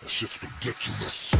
That shit's ridiculous.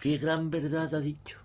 Qué gran verdad ha dicho.